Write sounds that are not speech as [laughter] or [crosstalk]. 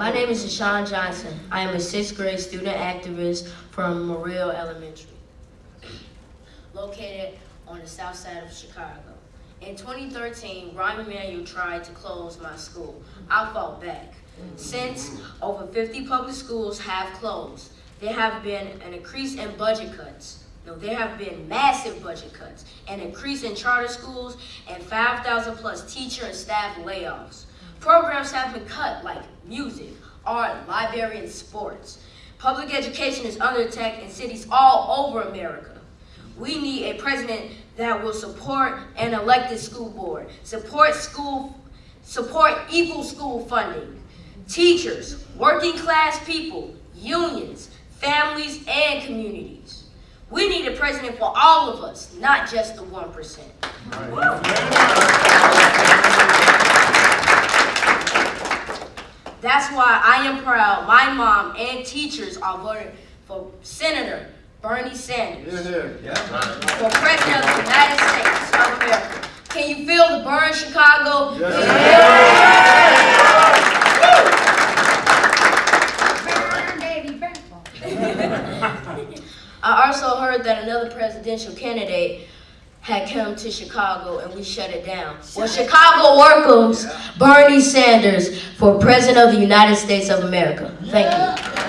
My name is Deshaun Johnson. I am a sixth grade student activist from Morrill Elementary, located on the south side of Chicago. In 2013, Rahm Emanuel tried to close my school. I fought back. Since over 50 public schools have closed, there have been an increase in budget cuts. No, there have been massive budget cuts, an increase in charter schools, and 5,000 plus teacher and staff layoffs. Programs have been cut like music, art, library, and sports. Public education is under attack in cities all over America. We need a president that will support an elected school board, support school, support equal school funding, teachers, working class people, unions, families, and communities. We need a president for all of us, not just the 1%. That's why I am proud. My mom and teachers are voting for Senator Bernie Sanders. For President of the United States of America. Can you feel the Bern, Chicago? Burn, baby, burn. [laughs] I also heard that another presidential candidate had come to Chicago and we shut it down. Well, Chicago welcomes Bernie Sanders for President of the United States of America. Thank you.